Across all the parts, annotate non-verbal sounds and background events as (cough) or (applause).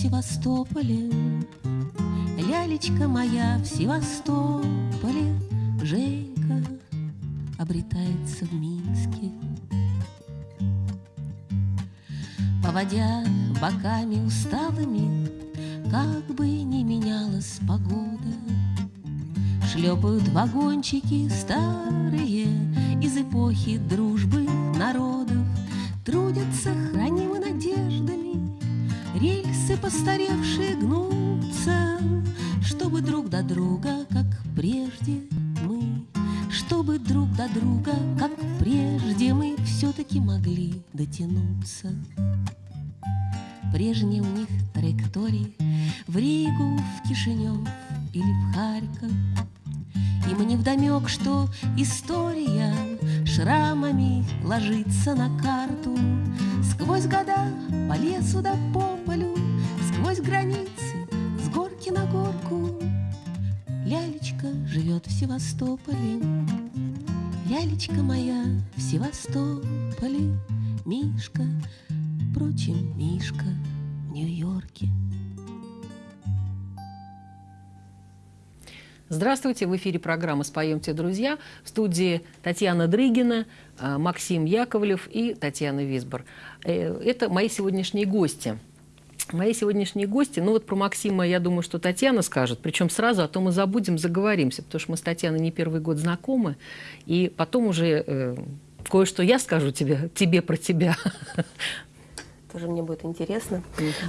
Севастополе, Лялечка моя в Севастополе, Женька обретается в Минске. Поводя боками усталыми, Как бы ни менялась погода, Шлепают вагончики старые Из эпохи дружбы народов, Трудятся постаревшие гнутся, Чтобы друг до друга, как прежде, мы чтобы друг до друга, как прежде, мы все-таки могли дотянуться. Прежние у них траектории в Ригу, в Кишинев или в Харьков. Им не вдомек, что история шрамами ложится на карту Сквозь года по лесу да по полю, сквозь границы, с горки на горку Лялечка живет в Севастополе, Лялечка моя в Севастополе, Мишка, впрочем, Мишка в Нью-Йорке. Здравствуйте, в эфире программа «Споемте, друзья». В студии Татьяна Дрыгина, э, Максим Яковлев и Татьяна Висбор. Э, это мои сегодняшние гости – Мои сегодняшние гости, ну вот про Максима, я думаю, что Татьяна скажет, причем сразу, а то мы забудем, заговоримся, потому что мы с Татьяной не первый год знакомы, и потом уже э, кое-что я скажу тебе, тебе про тебя. Тоже мне будет интересно.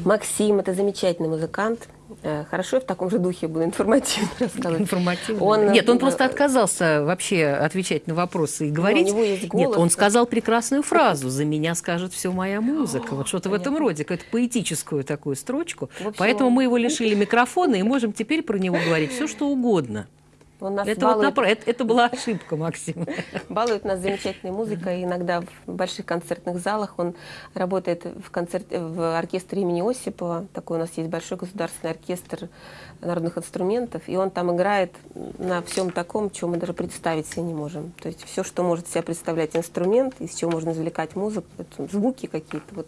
Максим – это замечательный музыкант, Э, хорошо, я в таком же духе буду информативно (laughs) рассказывать. Информативно. Он, Нет, он э, просто отказался вообще отвечать на вопросы и говорить. Ну, у него есть голос. Нет, он сказал прекрасную фразу (laughs) «За меня скажет все моя музыка». Вот что-то в этом роде, какую-то поэтическую такую строчку. Общем, Поэтому мы его лишили микрофона и можем теперь про него говорить все, что угодно. Он нас это, балует... вот, это, это была ошибка, Максим. (laughs) Балует нас замечательной музыкой. Иногда в больших концертных залах он работает в, концерт... в оркестре имени Осипова. Такой у нас есть большой государственный оркестр народных инструментов. И он там играет на всем таком, чего мы даже представить себе не можем. То есть все, что может себя представлять инструмент, из чего можно извлекать музыку, это звуки какие-то. Вот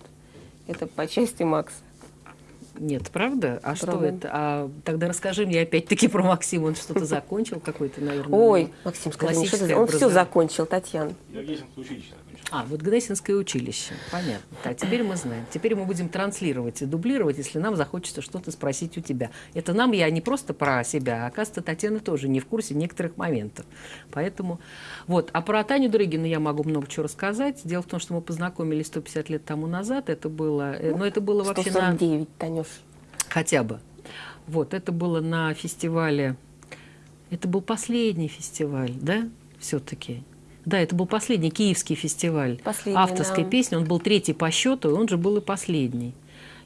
это по части Макса. Нет, правда? А правда. что это? А тогда расскажи мне опять-таки про Максима. Он что-то закончил какой-то, наверное. Ой, Максим, скажи, что он все закончил, Татьяна. Я училище а, вот Гнесинское училище. Понятно. Так, теперь мы знаем. Теперь мы будем транслировать и дублировать, если нам захочется что-то спросить у тебя. Это нам я не просто про себя, а, оказывается, Татьяна тоже не в курсе некоторых моментов. Поэтому вот. А про Таню Дрыгину я могу много чего рассказать. Дело в том, что мы познакомились 150 лет тому назад. Это было, э, но это было вообще 149, на... Танюш. Хотя бы. Вот, это было на фестивале, это был последний фестиваль, да, все-таки? Да, это был последний киевский фестиваль последний, авторской да. песни. Он был третий по счету, и он же был и последний.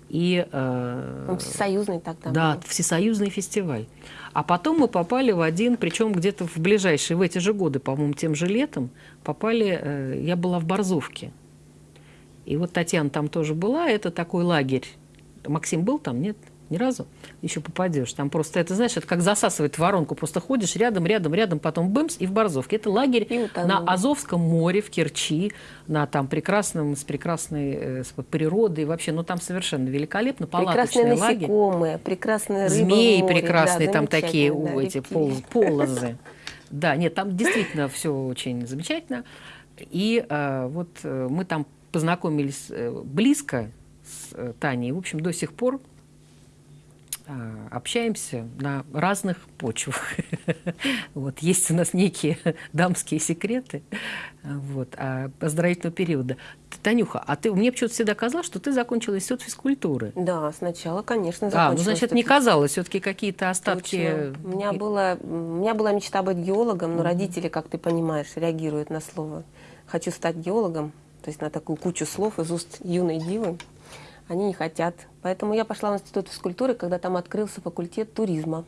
И, э, он всесоюзный тогда Да, был. всесоюзный фестиваль. А потом мы попали в один, причем где-то в ближайшие, в эти же годы, по-моему, тем же летом, попали, э, я была в Борзовке. И вот Татьяна там тоже была, это такой лагерь. Максим был там, нет? Ни разу еще попадешь. Там просто, это, знаешь, это как засасывает воронку. Просто ходишь рядом, рядом, рядом, потом бымс и в Борзовке. Это лагерь на Азовском море, в Керчи, на там прекрасном, с прекрасной э, с природой. Вообще, ну там совершенно великолепно. Прекрасные насекомые, лагерь. прекрасные рыбы Змеи море, прекрасные, да, там такие да, эти пол, полозы. Да, нет, там действительно все очень замечательно. И э, вот э, мы там познакомились э, близко с э, Таней. В общем, до сих пор общаемся на разных почвах. (laughs) вот, есть у нас некие (laughs) дамские секреты вот, а поздравительного периода. Танюха, а ты мне почему-то всегда казалось, что ты закончила институт физкультуры. Да, сначала, конечно, закончила. А, ну, значит, не казалось, все-таки какие-то остатки... У меня, была, у меня была мечта быть геологом, но родители, как ты понимаешь, реагируют на слово «хочу стать геологом», то есть на такую кучу слов из уст юной дивы они не хотят. Поэтому я пошла в институт физкультуры, когда там открылся факультет туризма.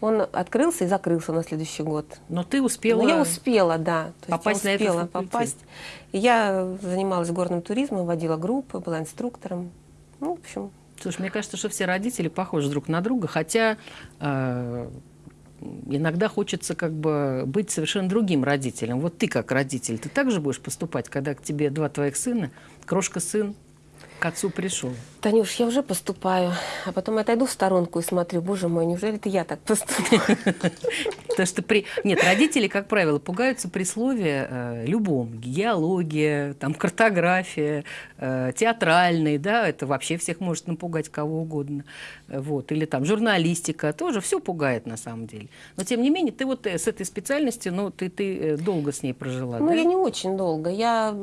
Он открылся и закрылся на следующий год. Но ты успела... Но я успела, да. То попасть я успела на этот попасть. Я занималась горным туризмом, водила группы, была инструктором. Ну, в общем... Слушай, мне кажется, что все родители похожи друг на друга, хотя э, иногда хочется как бы быть совершенно другим родителем. Вот ты как родитель, ты также будешь поступать, когда к тебе два твоих сына, крошка-сын, к отцу пришел? Танюш, я уже поступаю, а потом отойду в сторонку и смотрю, боже мой, неужели это я так поступаю? (laughs) Потому что при... Нет, родители, как правило, пугаются при слове э, любом. Геология, там, картография, э, театральный, да, это вообще всех может напугать кого угодно. Вот. Или там журналистика, тоже все пугает на самом деле. Но тем не менее, ты вот э, с этой специальностью, ну, ты, ты долго с ней прожила, Ну, да? я не очень долго. Я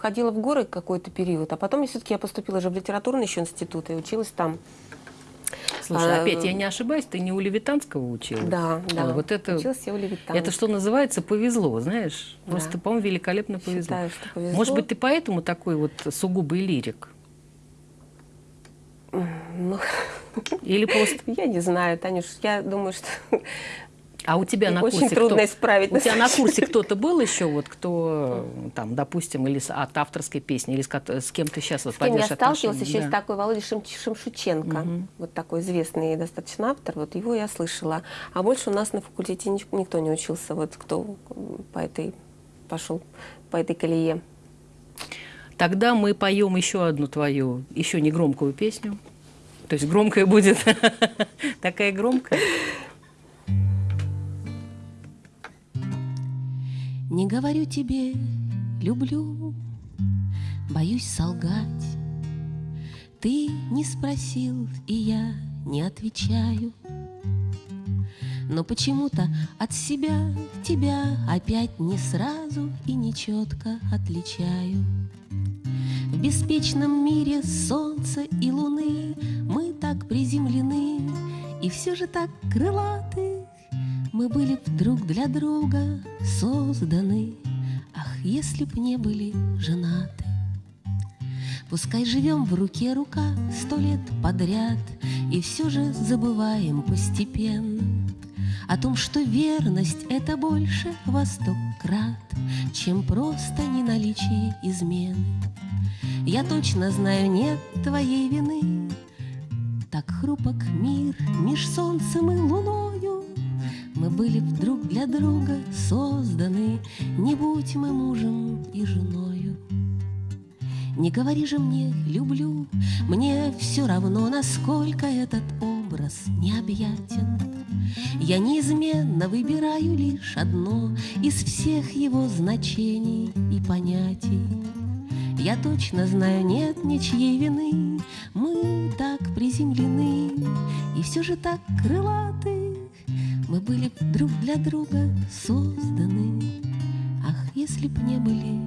ходила в горы какой-то период, а потом я все-таки я поступила же в литературный еще институт и училась там. Слушай, А, опять я не ошибаюсь, ты не у Левитанского училась? Да, да. Ой, вот это, Училась я у Левитана. это что называется повезло, знаешь? Да. Просто, по-моему, великолепно повезло. Считаю, что повезло. Может быть, ты поэтому такой вот сугубый лирик? Ну, Или (laughs) просто... я не знаю, Танюш, я думаю, что А у тебя на очень курсе трудно кто... исправить. У тебя на курсе кто-то был еще, вот кто, там, допустим, или с- от авторской песни, или с, с кем ты сейчас вот С кем я сталкивалась, еще Да. такой Володя Шим- Шимшученко, вот такой известный достаточно автор, вот его я слышала. А больше у нас на факультете ни- никто не учился, вот кто по этой пошел по этой колее. Тогда мы поем еще одну твою, еще не громкую песню. То есть громкая будет (laughs) такая громкая. Не говорю тебе люблю, боюсь солгать. Ты не спросил, и я не отвечаю. Но почему-то от себя тебя опять не сразу и не четко отличаю. В беспечном мире солнца и луны мы так приземлены и все же так крылаты. Мы были б друг для друга созданы, ах, если б не были женаты. Пускай живем в руке рука сто лет подряд И все же забываем постепенно О том, что верность — это больше во сто крат Чем просто неналичие измены. Я точно знаю, нет твоей вины Так хрупок мир меж солнцем и луною Мы были друг для друга созданы Не будь мы мужем и женою не говори же мне «люблю», Мне все равно, насколько этот образ необъятен. Я неизменно выбираю лишь одно Из всех его значений и понятий. Я точно знаю, нет ничьей вины, Мы так приземлены и все же так крылаты. Мы были друг для друга созданы, Ах, если б не были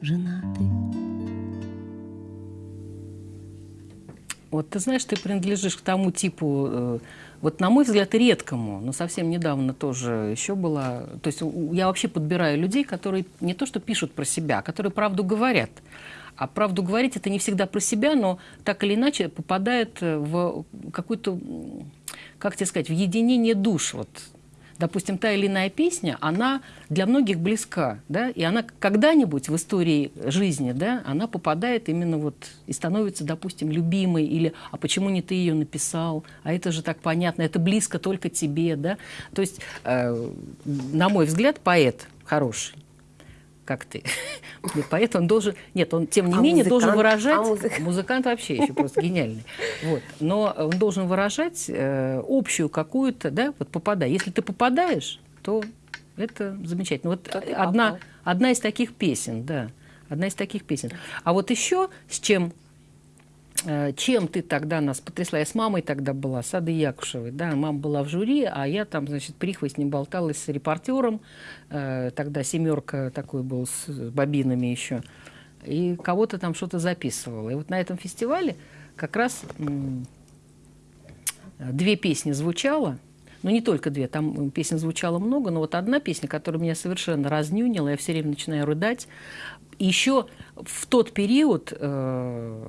женаты. Вот ты знаешь, ты принадлежишь к тому типу, э, вот на мой взгляд, редкому, но совсем недавно тоже еще была. То есть я вообще подбираю людей, которые не то что пишут про себя, а которые правду говорят. А правду говорить это не всегда про себя, но так или иначе попадает э, в какую-то, как тебе сказать, в единение душ. Вот допустим, та или иная песня, она для многих близка, да, и она когда-нибудь в истории жизни, да, она попадает именно вот и становится, допустим, любимой, или «а почему не ты ее написал?», «а это же так понятно, это близко только тебе», да. То есть, э, на мой взгляд, поэт хороший, как ты. (laughs) Нет, поэт, он должен... Нет, он, тем не А менее, должен музыкант? выражать... А музыка- Музыкант вообще еще просто (laughs) гениальный. Вот. Но он должен выражать э, общую какую-то, да, вот попадая. Если ты попадаешь, то это замечательно. Вот одна, попал. одна из таких песен, да, одна из таких песен. А вот еще с чем э, чем ты тогда нас потрясла? Я с мамой тогда была, с Адой Якушевой. Да, мама была в жюри, а я там, значит, прихвостнем болталась с репортером. Э, Тогда семерка такой был с бобинами еще. И кого-то там что-то записывала. И вот на этом фестивале как раз две песни звучало. Ну, не только две, там песен звучало много, но вот одна песня, которая меня совершенно разнюнила, я все время начинаю рыдать. Еще в тот период э,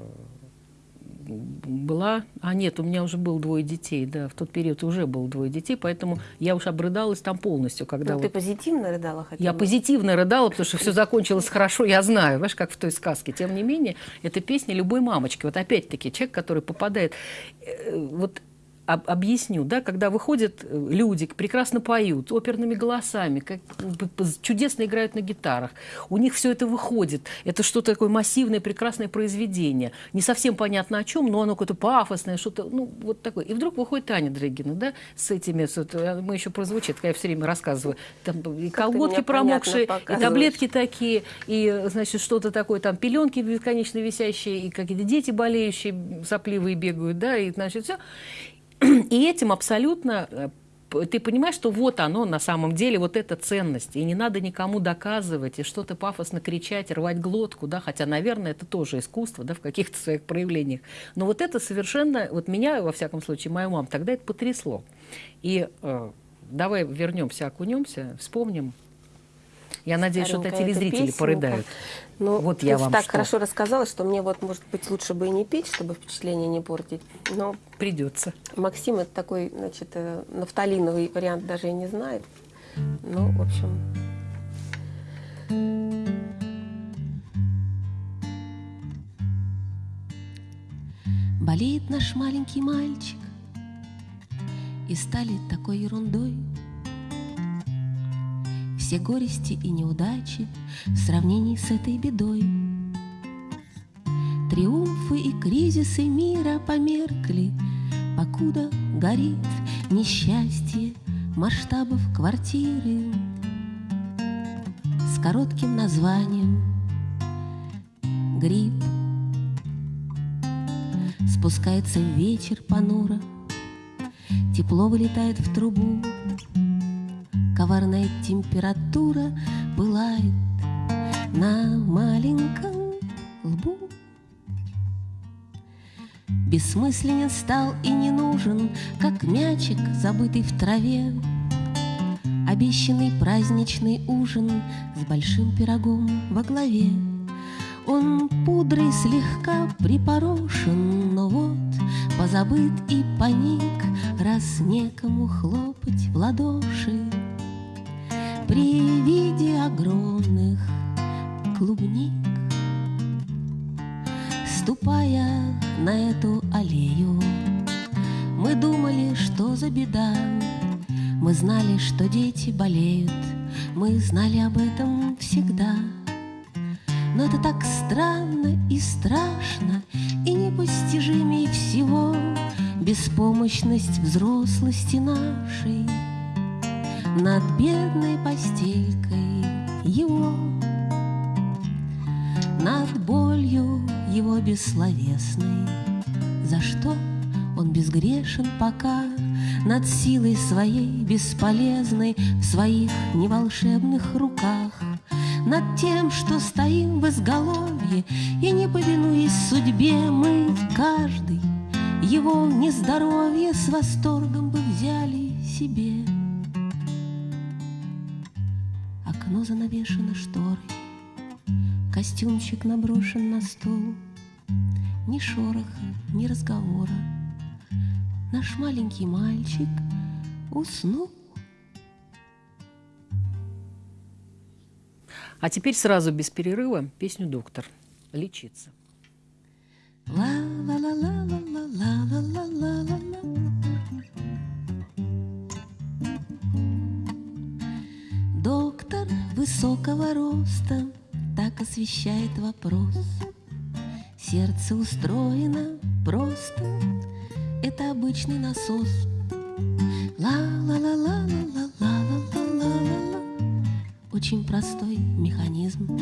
была... А нет, у меня уже было двое детей, да, в тот период уже было двое детей, поэтому я уж обрыдалась там полностью, когда... Ну, вот... ты позитивно рыдала хотя Я бы? позитивно рыдала, потому что все закончилось хорошо, я знаю, знаешь, как в той сказке. Тем не менее, это песня любой мамочки. Вот опять-таки, человек, который попадает... э, Вот об- объясню, да, когда выходят э, люди, прекрасно поют, оперными голосами, как, чудесно играют на гитарах, у них все это выходит, это что-то такое массивное, прекрасное произведение, не совсем понятно о чем, но оно какое-то пафосное, что-то, ну, вот такое. И вдруг выходит Таня Дрыгина, да, с этими, с вот, э, мы еще прозвучит, я все время рассказываю, там и ты колготки промокшие, и таблетки такие, и, значит, что-то такое, там, пеленки бесконечно висящие, и какие-то дети болеющие, сопливые бегают, да, и, значит, все. И этим абсолютно э, ты понимаешь, что вот оно на самом деле, вот эта ценность. И не надо никому доказывать, и что-то пафосно кричать, рвать глотку, да, хотя, наверное, это тоже искусство, да, в каких-то своих проявлениях. Но вот это совершенно, вот меня, во всяком случае, мою маму, тогда это потрясло. И э, давай вернемся, окунемся, вспомним. Я надеюсь, что телезрители песенка. порыдают. Ну, Вот я вам так что. хорошо рассказала, что мне вот, может быть, лучше бы и не петь, чтобы впечатление не портить. Но Придется. Максим это такой, значит, э, нафталиновый вариант даже и не знает. Ну, в общем, Болеет наш маленький мальчик И стали такой ерундой Все горести и неудачи В сравнении с этой бедой. Триумфы и кризисы мира померкли Покуда горит несчастье Масштабов квартиры С коротким названием Грипп Спускается вечер понуро, Тепло вылетает в трубу, Коварная температура пылает На маленьком лбу. Бессмысленен стал и не нужен, Как мячик, забытый в траве, Обещанный праздничный ужин С большим пирогом во главе. Он пудрой слегка припорошен, но вот позабыт и паник, раз некому хлопать в ладоши. При виде огромных клубник, ступая на эту аллею, мы думали, что за беда. Мы знали, что дети болеют, мы знали об этом всегда. Но это так странно и страшно, И непостижимей всего Беспомощность взрослости нашей Над бедной постелькой его Над болью его бессловесной За что он безгрешен пока Над силой своей бесполезной В своих неволшебных руках над тем, что стоим в изголовье И не повинуясь судьбе мы каждый Его нездоровье с восторгом бы взяли себе Окно занавешено шторой Костюмчик наброшен на стол Ни шороха, ни разговора Наш маленький мальчик уснул А теперь сразу без перерыва песню «Доктор». Лечиться. Доктор высокого роста так освещает вопрос. Сердце устроено просто, это обычный насос. Ла-ла-ла-ла-ла-ла-ла-ла-ла-ла. Очень простой механизм.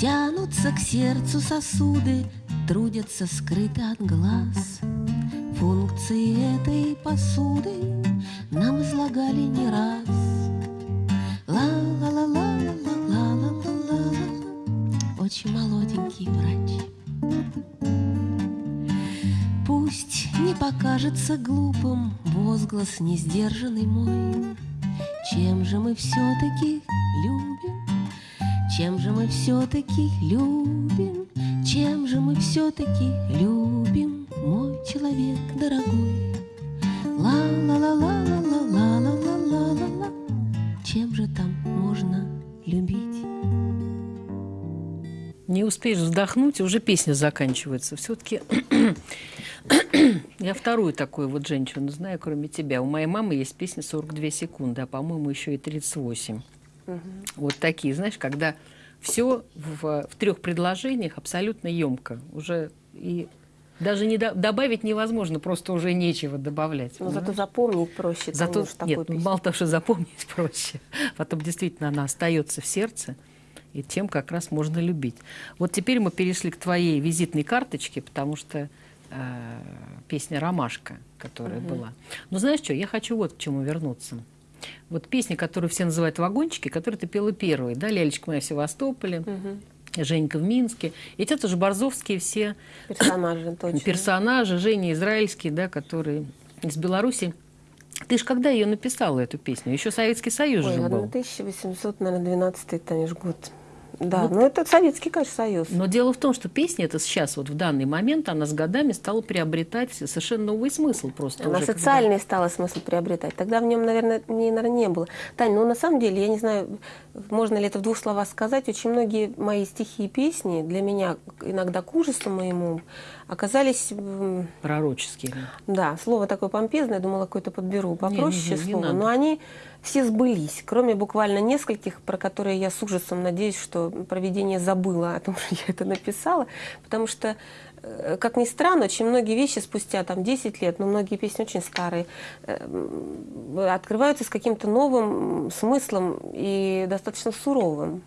Тянутся к сердцу сосуды, трудятся скрыты от глаз. Функции этой посуды нам излагали не раз. Очень молоденький врач. Пусть не покажется глупым возглас несдержанный мой. Чем же мы все-таки любим? Чем же мы все-таки любим? Чем же мы все-таки любим, вздохнуть, уже песня заканчивается. Все-таки я вторую такую вот женщину знаю, кроме тебя. У моей мамы есть песня «42 секунды», а, по-моему, еще и 38. Угу. Вот такие, знаешь, когда все в, в трех предложениях абсолютно емко. Уже и даже не до, добавить невозможно, просто уже нечего добавлять. Но зато запомнить проще. Зато конечно, нет, ну, мало того, что запомнить (laughs) проще, потом действительно она остается в сердце и тем как раз можно любить. Вот теперь мы перешли к твоей визитной карточке, потому что э, песня «Ромашка», которая угу. была. Но знаешь что, я хочу вот к чему вернуться. Вот песня, которую все называют «Вагончики», которую ты пела первой, да, «Лялечка моя в Севастополе», угу. Женька в Минске. Эти это же борзовские все персонажи, точно. персонажи, Женя Израильский, да, который из Беларуси. Ты же когда ее написала, эту песню? Еще Советский Союз Ой, же был. 1812, Танюш, год. Да, вот. ну это Советский, конечно, Союз. Но дело в том, что песня это сейчас, вот в данный момент, она с годами стала приобретать совершенно новый смысл просто. Она уже, социальный когда... стала смысл приобретать. Тогда в нем, наверное, не, наверное, не было. Тань, ну на самом деле, я не знаю, можно ли это в двух словах сказать, очень многие мои стихи и песни для меня, иногда к ужасу моему, оказались... Пророческие. Да, слово такое помпезное, думала, какое-то подберу попроще не, не, не, слово. Не но они все сбылись, кроме буквально нескольких, про которые я с ужасом надеюсь, что проведение забыло о том, (laughs) что я это написала, потому что э, как ни странно, очень многие вещи спустя там 10 лет, но многие песни очень старые, э, открываются с каким-то новым смыслом и достаточно суровым.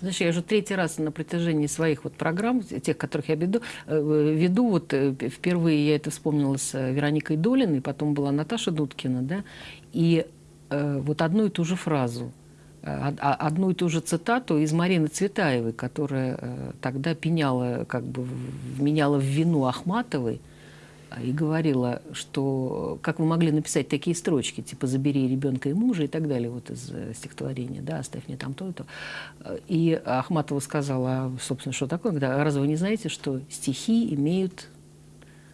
Знаешь, я уже третий раз на протяжении своих вот программ, тех, которых я веду, э, веду вот впервые я это вспомнила с Вероникой Долиной, потом была Наташа Дудкина, да, и вот одну и ту же фразу, э, одну и ту же цитату из Марины Цветаевой, которая э, тогда пеняла, как бы вменяла в вину Ахматовой и говорила, что как вы могли написать такие строчки, типа «забери ребенка и мужа» и так далее, вот из стихотворения, да, «оставь мне там то и то». И Ахматова сказала, а, собственно, что такое, когда, разве вы не знаете, что стихи имеют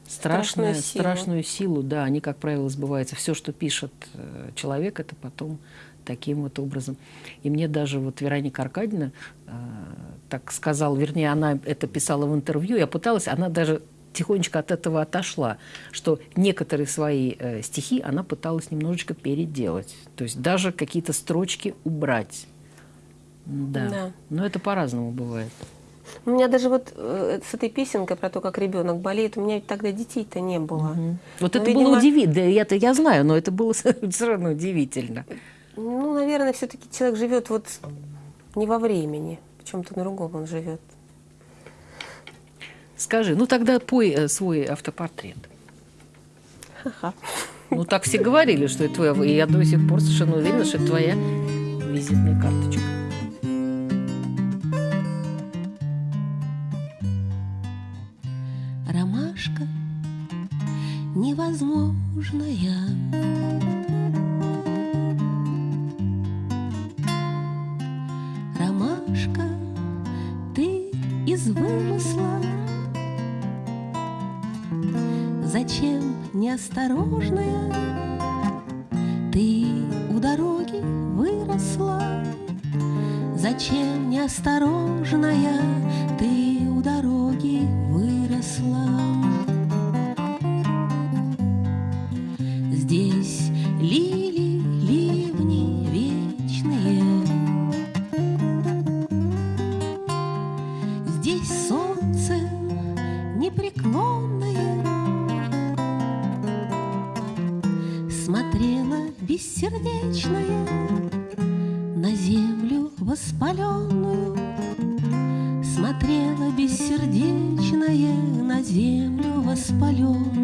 страшную, силу. страшную силу, да, они, как правило, сбываются. Все, что пишет э, человек, это потом таким вот образом. И мне даже вот Вероника Аркадьевна э, так сказала, вернее, она это писала в интервью, я пыталась, она даже тихонечко от этого отошла, что некоторые свои э, стихи она пыталась немножечко переделать, то есть даже какие-то строчки убрать. Да. да. Но это по-разному бывает. У меня даже вот э, с этой песенкой про то, как ребенок болеет, у меня ведь тогда детей-то не было. Угу. Вот но, это видимо... было удивительно. Да, я-то я знаю, но это было (laughs) все равно удивительно. Ну, наверное, все-таки человек живет вот не во времени, в чем-то другом он живет. Скажи, ну тогда пой э, свой автопортрет. Ха-ха. Ну, так все говорили, что это твоя, и я до сих пор совершенно уверена, что это твоя визитная карточка. Невозможная. Ромашка, ты из вымысла, Зачем неосторожная Ты у дороги выросла? Зачем неосторожная Ты у дороги выросла? здесь солнце непреклонное. Смотрело бессердечное на землю воспаленную. Смотрело бессердечное на землю воспаленную.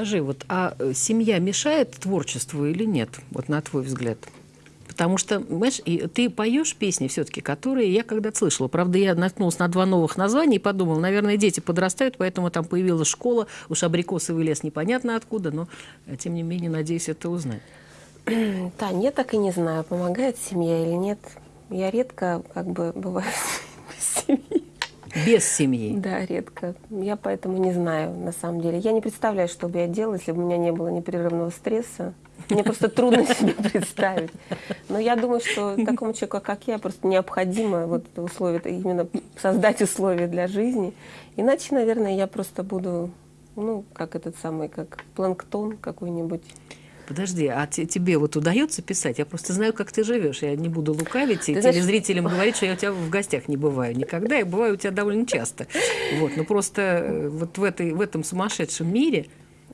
Скажи, вот, а э, семья мешает творчеству или нет, вот на твой взгляд? Потому что, понимаешь, и ты поешь песни все-таки, которые я когда-то слышала. Правда, я наткнулась на два новых названия и подумала, наверное, дети подрастают, поэтому там появилась школа, уж абрикосовый лес непонятно откуда, но, э, тем не менее, надеюсь, это узнать. (clears throat) Да, нет, так и не знаю, помогает семья или нет. Я редко как бы бываю (laughs) в семье. Без семьи? Да, редко. Я поэтому не знаю, на самом деле. Я не представляю, что бы я делала, если бы у меня не было непрерывного стресса. Мне просто трудно себе представить. Но я думаю, что такому человеку, как я, просто необходимо вот условия, именно создать условия для жизни. Иначе, наверное, я просто буду, ну, как этот самый, как планктон какой-нибудь. Подожди, а тебе вот удается писать? Я просто знаю, как ты живешь. Я не буду лукавить и телезрителям знаешь... говорить, что я у тебя в гостях не бываю никогда. Я бываю у тебя довольно часто. Вот, но просто э, вот в, этой, в этом сумасшедшем мире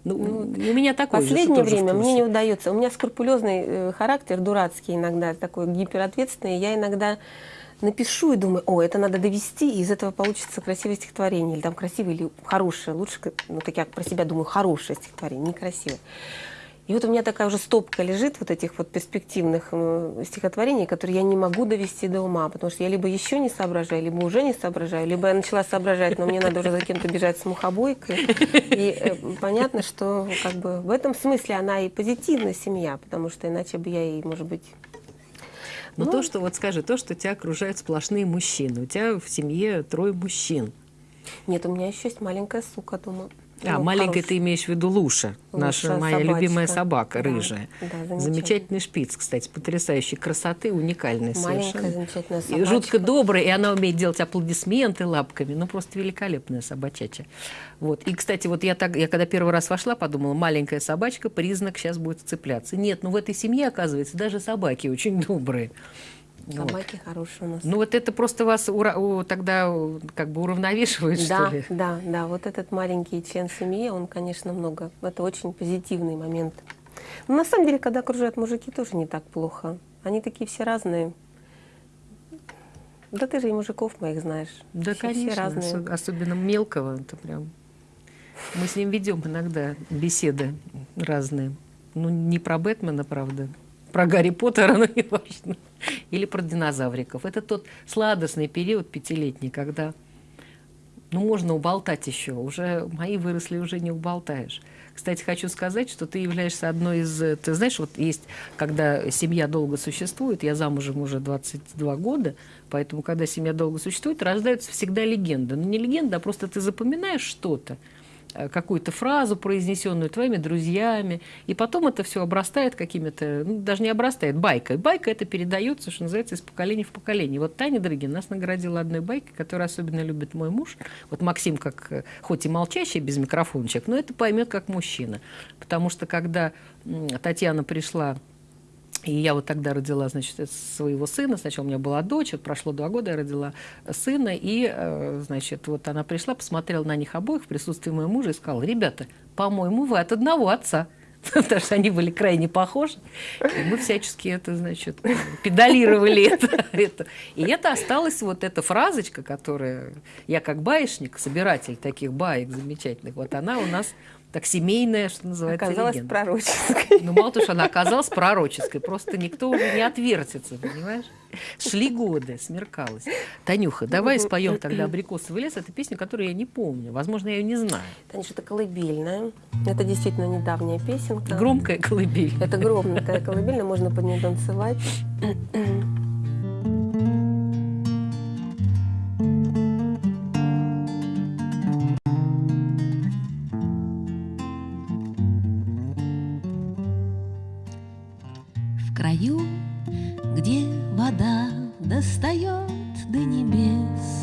ну, ну, у меня такой Последнее же, время мне не удается. У меня скрупулезный э, характер, дурацкий иногда, такой гиперответственный. Я иногда напишу и думаю, о, это надо довести, и из этого получится красивое стихотворение, или там красивое, или хорошее. Лучше, ну, как я про себя думаю, хорошее стихотворение, некрасивое. И вот у меня такая уже стопка лежит вот этих вот перспективных э, стихотворений, которые я не могу довести до ума, потому что я либо еще не соображаю, либо уже не соображаю, либо я начала соображать, но мне надо уже за кем-то бежать с мухобойкой. И э, понятно, что как бы в этом смысле она и позитивная семья, потому что иначе бы я и, может быть, но ну, то, что, вот скажи, то, что тебя окружают сплошные мужчины, у тебя в семье трое мужчин. Нет, у меня еще есть маленькая сука дома. А, ну, маленькая ты имеешь в виду Луша, Луша наша моя собачка. любимая собака, да, рыжая. Да, замечательный шпиц, кстати, потрясающей красоты, уникальный Маленькая, совершенно. замечательная собачка. И жутко добрая, и она умеет делать аплодисменты лапками, ну просто великолепная собачача. Вот. И, кстати, вот я, так, я когда первый раз вошла, подумала, маленькая собачка, признак сейчас будет цепляться. Нет, ну в этой семье, оказывается, даже собаки очень добрые. Собаки вот. хорошие у нас. Ну вот это просто вас ура- у, тогда как бы уравновешивает, да, что ли? Да, да, вот этот маленький член семьи, он, конечно, много. Это очень позитивный момент. Но на самом деле, когда окружают мужики, тоже не так плохо. Они такие все разные. Да ты же и мужиков моих знаешь. Да, все, конечно, все разные. особенно мелкого. Это прям... Мы с ним ведем иногда беседы разные. Ну, не про Бэтмена, правда, про Гарри Поттера, (laughs) но не важно. (laughs) Или про динозавриков. Это тот сладостный период пятилетний, когда ну, можно уболтать еще. Уже мои выросли, уже не уболтаешь. Кстати, хочу сказать, что ты являешься одной из... Ты знаешь, вот есть, когда семья долго существует, я замужем уже 22 года, поэтому, когда семья долго существует, рождаются всегда легенды. Ну, не легенда, а просто ты запоминаешь что-то. Э, какую-то фразу, произнесенную твоими друзьями, и потом это все обрастает какими-то, ну, даже не обрастает, байкой. Байка это передается, что называется, из поколения в поколение. Вот Таня Дрыгин нас наградила одной байкой, которую особенно любит мой муж. Вот Максим, как э, хоть и молчащий, без микрофончик, но это поймет как мужчина. Потому что когда Татьяна пришла и я вот тогда родила, значит, своего сына. Сначала у меня была дочь, вот прошло два года, я родила сына. И, э, значит, вот она пришла, посмотрела на них обоих в присутствии моего мужа и сказала, ребята, по-моему, вы от одного отца. (laughs) Потому что они были крайне похожи. И мы всячески это, значит, педалировали это, (laughs) это. И это осталась вот эта фразочка, которая... Я как баечник, собиратель таких баек замечательных, вот она у нас так семейная, что называется, Оказалась легенда. пророческой. Ну, мало того, что она оказалась пророческой, просто никто уже не отвертится, понимаешь? Шли годы, смеркалось. Танюха, давай споем тогда «Абрикосовый лес». Это песня, которую я не помню. Возможно, я ее не знаю. Танюша, это колыбельная. Это действительно недавняя песенка. Громкая колыбель. Это громкая колыбельная, можно под нее танцевать. Достает до небес,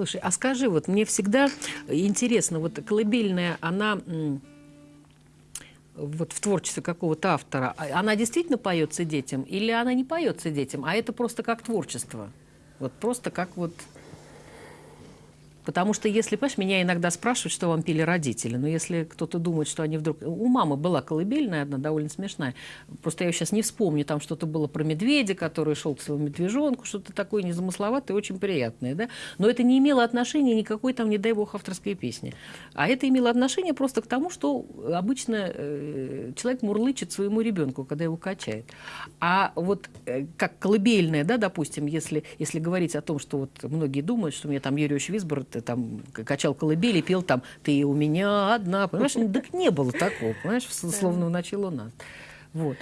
Слушай, а скажи, вот мне всегда интересно, вот колыбельная, она вот в творчестве какого-то автора, а- она действительно поется детям или она не поется детям, а это просто как творчество? Вот просто как вот... Потому что если, понимаешь, меня иногда спрашивают, что вам пели родители, но если кто-то думает, что они вдруг... У мамы была колыбельная одна, довольно смешная. Просто я ее сейчас не вспомню, там что-то было про медведя, который шел к своему медвежонку, что-то такое незамысловатое, очень приятное, да? Но это не имело отношения никакой там, не дай бог, авторской песни. А это имело отношение просто к тому, что обычно э, человек мурлычет своему ребенку, когда его качает. А вот э, как колыбельная, да, допустим, если, если говорить о том, что вот многие думают, что мне там Юрий Висбор там качал колыбели, пел там «Ты у меня одна», понимаешь? Так не было такого, понимаешь, словно начало у нас. Вот.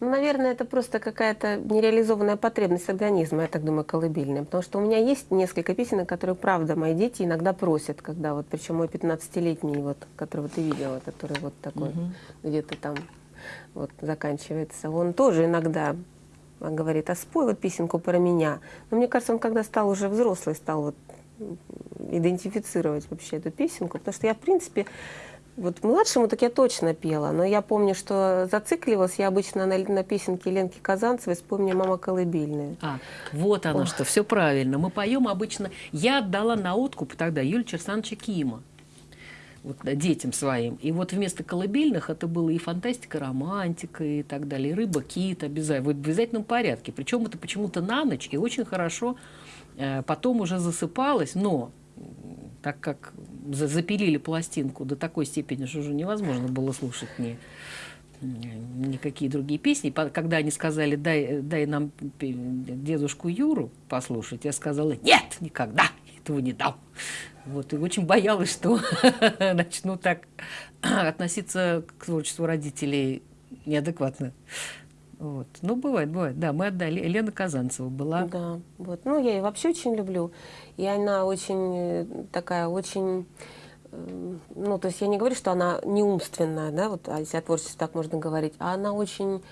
Ну, наверное, это просто какая-то нереализованная потребность организма, я так думаю, колыбельная. Потому что у меня есть несколько песен, которые, правда, мои дети иногда просят, когда вот, причем мой 15-летний, вот, которого ты видела, который вот такой где-то там вот заканчивается, он тоже иногда говорит, а спой вот песенку про меня. Но мне кажется, он когда стал уже взрослый, стал вот идентифицировать вообще эту песенку, потому что я, в принципе, вот младшему так я точно пела, но я помню, что зацикливалась я обычно на, на песенке Ленки Казанцевой «Вспомни, мама колыбельная». А, вот оно что, все правильно. Мы поем обычно. Я отдала на откуп тогда Юлия Черсановича Кима вот, детям своим. И вот вместо колыбельных это было и фантастика, романтика и так далее, и рыба, кит обязательно, в обязательном порядке. Причем это почему-то на ночь и очень хорошо э, потом уже засыпалось, но так как за- запилили пластинку до такой степени, что уже невозможно было слушать ни, никакие другие песни. Когда они сказали, дай, дай нам дедушку Юру послушать, я сказала, нет, никогда этого не дам. Вот, и очень боялась, что (laughs) начну так относиться к творчеству родителей неадекватно. Вот. Ну, бывает, бывает. Да, мы отдали. Елена Казанцева была. Да, вот. Ну, я ее вообще очень люблю. И она очень э, такая, очень... э, Ну, то есть я не говорю, что она не умственная, да, вот, а если о творчестве так можно говорить, а она очень,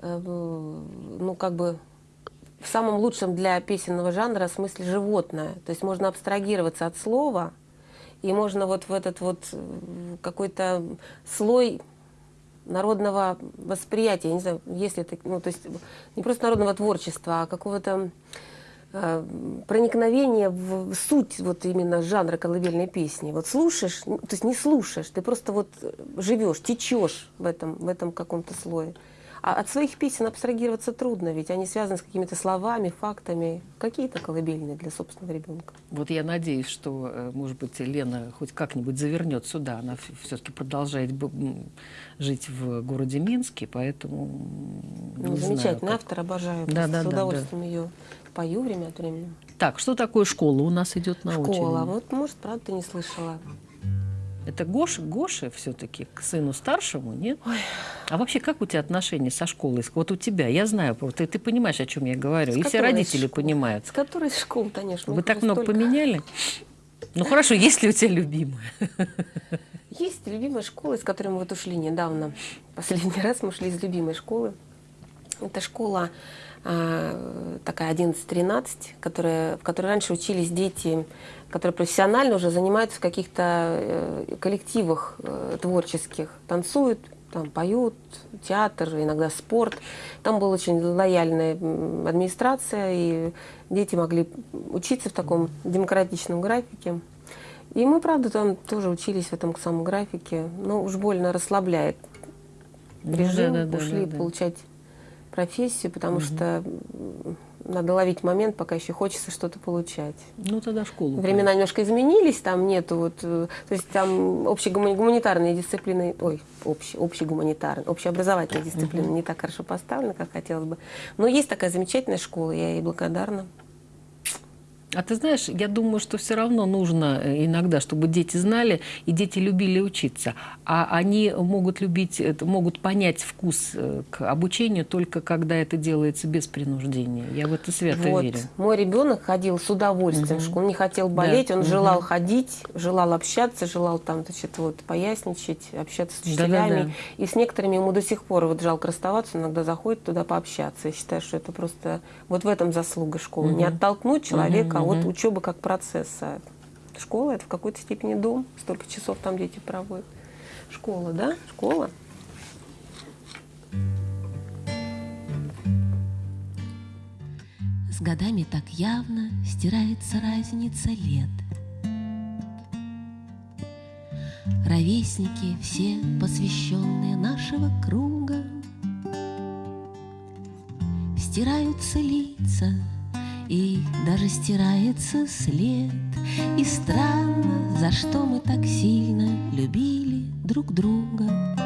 э, ну, как бы в самом лучшем для песенного жанра смысле животное. То есть можно абстрагироваться от слова, и можно вот в этот вот э, какой-то слой народного восприятия, я не знаю, если это, ну, то есть не просто народного творчества, а какого-то э, проникновения в, в суть вот именно жанра колыбельной песни. Вот слушаешь, то есть не слушаешь, ты просто вот живешь, течешь в этом, в этом каком-то слое. А от своих песен абстрагироваться трудно, ведь они связаны с какими-то словами, фактами, какие-то колыбельные для собственного ребенка. Вот я надеюсь, что, э, может быть, Лена хоть как-нибудь завернет сюда. Она все-таки продолжает жить в городе Минске, поэтому Ну, не знаю, замечательный как. автор, обожаю. Да, да, с да, удовольствием ее пою время от времени. Так, что такое школа у нас идет на Школа. очереди? Вот, может, правда, ты не слышала. Это Гоша, Гоша все-таки к сыну старшему, нет? А вообще, как у тебя отношения со школой? Вот у тебя, я знаю, ты, ты понимаешь, о чем я говорю, С и все родители школы? понимают. С которой школ, конечно. Вы так много столько. поменяли? Ну хорошо, есть ли у тебя любимая? Есть любимая школа, из которой мы вот ушли недавно. Последний (laughs) раз мы ушли из любимой школы. Это школа такая 11-13, которая, в которой раньше учились дети, которые профессионально уже занимаются в каких-то э, коллективах э, творческих, танцуют, там поют, театр, иногда спорт. Там была очень лояльная администрация, и дети могли учиться в таком демократичном графике. И мы, правда, там тоже учились в этом самом графике, но уж больно расслабляет режим, да, да, ушли да, да, получать профессию, потому угу. что надо ловить момент, пока еще хочется что-то получать. Ну, тогда школу. Времена конечно. немножко изменились, там нету вот, э, то есть там общегуманитарные дисциплины, ой, общие, общегуманитарные, общеобразовательные дисциплины -huh. не так хорошо поставлены, как хотелось бы. Но есть такая замечательная школа, я ей благодарна. А ты знаешь, я думаю, что все равно нужно э, иногда, чтобы дети знали, и дети любили учиться. А они могут любить, могут понять вкус э, к обучению только когда это делается без принуждения. Я в это свято вот. верю. Мой ребенок ходил с удовольствием угу. в школу. Он не хотел болеть, да. он угу. желал ходить, желал общаться, желал там, значит, вот, поясничать, общаться с учителями. Да, да, да. И с некоторыми ему до сих пор вот жалко расставаться, иногда заходит туда пообщаться. Я считаю, что это просто вот в этом заслуга школы. Угу. Не оттолкнуть человека а вот учеба как процесс. А школа это в какой-то степени дом. Столько часов там дети проводят. Школа, да? Школа. С годами так явно стирается разница лет. Ровесники все посвященные нашего круга Стираются лица, и даже стирается след. И странно, за что мы так сильно любили друг друга.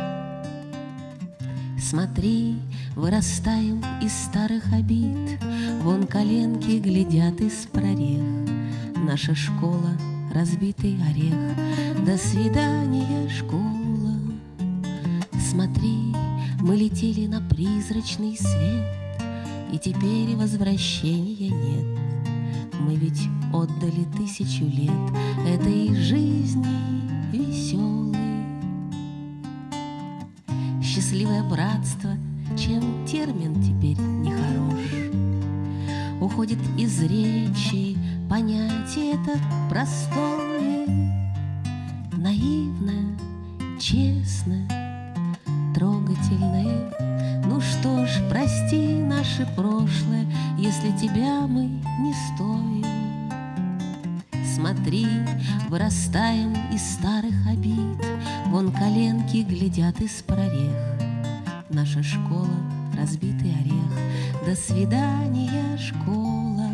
Смотри, вырастаем из старых обид. Вон коленки глядят из прорех. Наша школа — разбитый орех. До свидания, школа. Смотри, мы летели на призрачный свет и теперь возвращения нет. Мы ведь отдали тысячу лет этой жизни веселой. Счастливое братство, чем термин теперь нехорош, Уходит из речи понятие это простое, наше прошлое, Если тебя мы не стоим. Смотри, вырастаем из старых обид, Вон коленки глядят из прорех. Наша школа — разбитый орех, До свидания, школа.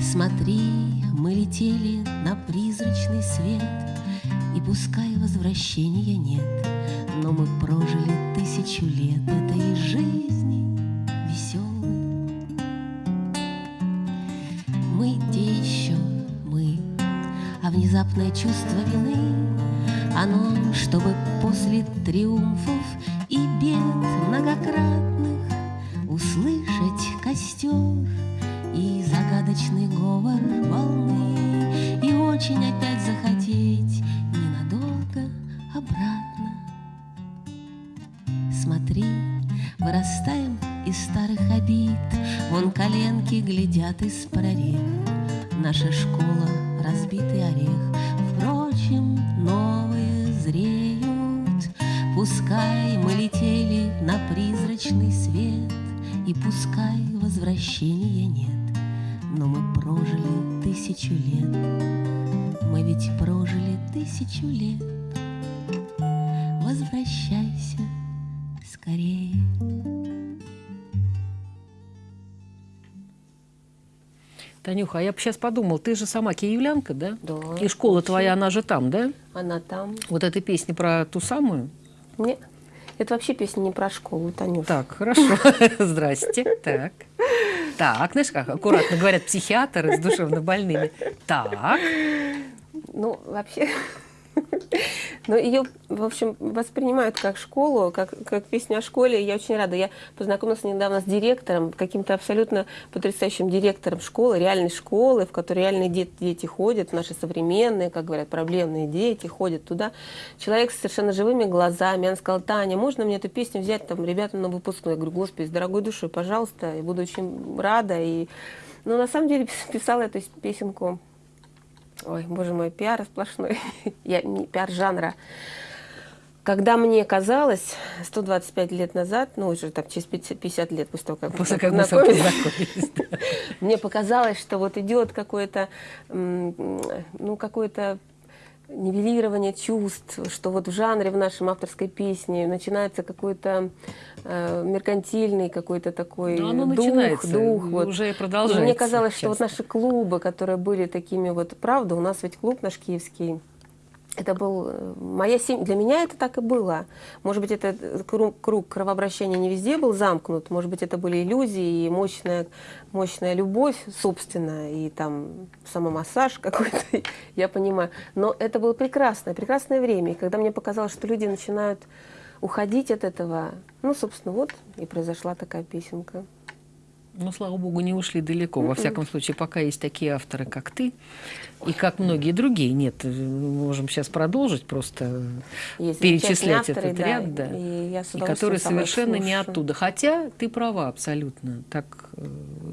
Смотри, мы летели вины, Оно, чтобы после триумфов и бед многократных Услышать костер и загадочный говор волны. И очень опять захотеть ненадолго обратно. Смотри, вырастаем из старых обид, Вон коленки глядят из прорех. Наша школа — разбитый орех, зреют. Пускай мы летели на призрачный свет, И пускай возвращения нет, Но мы прожили тысячу лет. Мы ведь прожили тысячу лет. Возвращайся Танюха, а я бы сейчас подумал, ты же сама киевлянка, да? Да. И школа вообще. твоя, она же там, да? Она там. Вот эта песня про ту самую? Нет. Это вообще песня не про школу, Танюша. Так, хорошо. (laughs) Здрасте. Так. Так, знаешь, как аккуратно говорят психиатры с душевно больными. Так. Ну, вообще, (laughs) Но ее, в общем, воспринимают как школу, как, как песню о школе. Я очень рада. Я познакомилась недавно с директором, каким-то абсолютно потрясающим директором школы, реальной школы, в которой реальные дети, ходят, наши современные, как говорят, проблемные дети ходят туда. Человек с совершенно живыми глазами. Он сказал, Таня, можно мне эту песню взять там ребятам на выпускной? Я говорю, господи, с дорогой душой, пожалуйста, я буду очень рада. И... Но на самом деле (laughs) писала эту песенку ой, боже мой, пиар сплошной, (laughs) я, не, пиар жанра. Когда мне казалось 125 лет назад, ну уже там через 50 лет после того, как после как мы познакомились, (laughs) мне показалось, что вот идет какое-то, ну какое-то нивелирование чувств, что вот в жанре в нашем авторской песне начинается какой-то э, меркантильный какой-то такой Но оно дух, начинается, дух. Вот. Уже продолжается. И мне казалось, сейчас. что вот наши клубы, которые были такими вот, правда, у нас ведь клуб наш киевский, это был э, моя семья. Для меня это так и было. Может быть, этот круг, круг кровообращения не везде был замкнут. Может быть, это были иллюзии и мощная, мощная любовь собственная, и там самомассаж (laughs) какой-то, я понимаю. Но это было прекрасное, прекрасное время. И когда мне показалось, что люди начинают уходить от этого, ну, собственно, вот и произошла такая песенка. Ну, слава богу, не ушли далеко. Во всяком случае, пока есть такие авторы, как ты, и как многие другие. Нет, мы можем сейчас продолжить просто Есть перечислять авторы, этот да, ряд, да, и, и которые совершенно не оттуда. Хотя ты права абсолютно. Так э,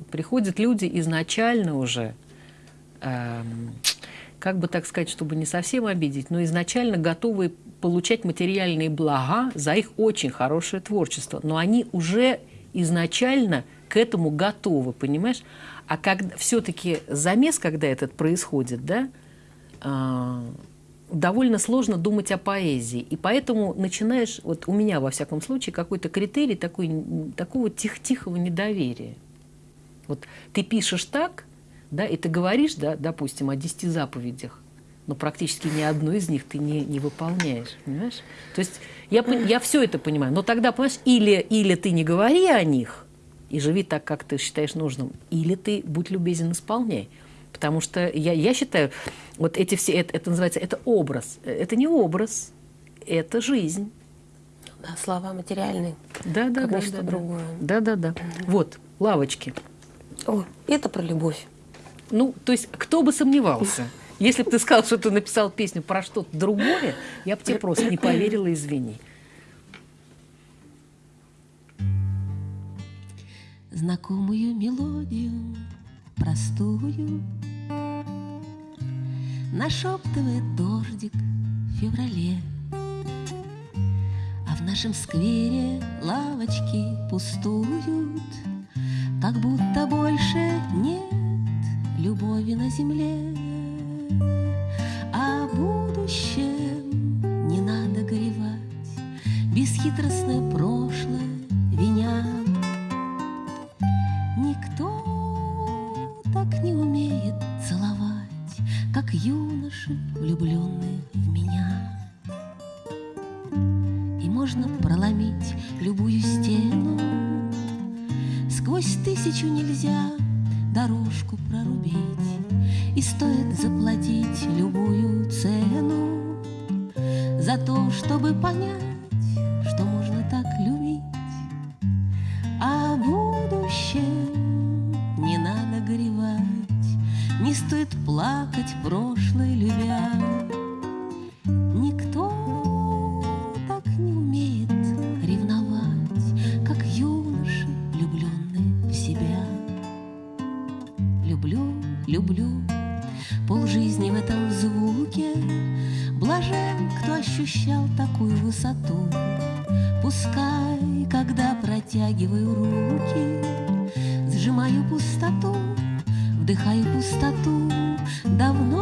приходят люди изначально уже, эм, как бы так сказать, чтобы не совсем обидеть, но изначально готовы получать материальные блага за их очень хорошее творчество. Но они уже изначально к этому готовы, понимаешь? А когда все-таки замес, когда этот происходит, да, а, довольно сложно думать о поэзии. И поэтому начинаешь, вот у меня, во всяком случае, какой-то критерий такой, такого тих тихого недоверия. Вот ты пишешь так, да, и ты говоришь, да, допустим, о десяти заповедях, но практически ни одну из них ты не, не выполняешь, понимаешь? То есть я, я все это понимаю, но тогда, понимаешь, или, или ты не говори о них и живи так, как ты считаешь нужным, или ты будь любезен, исполняй. Потому что я, я считаю, вот эти все, это, это называется, это образ. Это не образ, это жизнь. Да, слова материальные. Да, да, Как да, ничто да, да. другое. Да, да, да. Вот, лавочки. О, это про любовь. Ну, то есть, кто бы сомневался? Если бы ты сказал, что ты написал песню про что-то другое, я бы тебе просто не поверила, извини. Знакомую мелодию, простую, Нашептывает дождик в феврале, А в нашем сквере лавочки пустуют, Как будто больше нет любови на земле. О будущем не надо горевать, Бесхитростное прошлое юноши, влюбленные в меня. И можно проломить любую стену, Сквозь тысячу нельзя дорожку прорубить, И стоит заплатить любую цену За то, чтобы понять, что стоит плакать прошлое любя. Никто так не умеет ревновать, Как юноши, влюбленные в себя. Люблю, люблю, полжизни в этом звуке, Блажен, кто ощущал такую высоту. Пускай, когда протягиваю руки, Сжимаю пустоту, вдыхаю пустоту, Давно